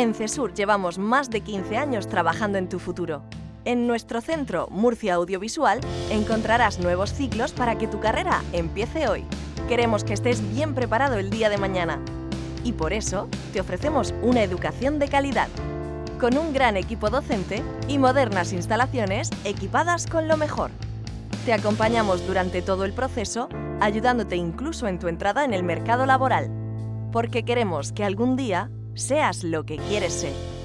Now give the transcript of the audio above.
En CESUR llevamos más de 15 años trabajando en tu futuro. En nuestro centro Murcia Audiovisual encontrarás nuevos ciclos para que tu carrera empiece hoy. Queremos que estés bien preparado el día de mañana. Y por eso te ofrecemos una educación de calidad, con un gran equipo docente y modernas instalaciones equipadas con lo mejor. Te acompañamos durante todo el proceso, ayudándote incluso en tu entrada en el mercado laboral, porque queremos que algún día seas lo que quieres ser.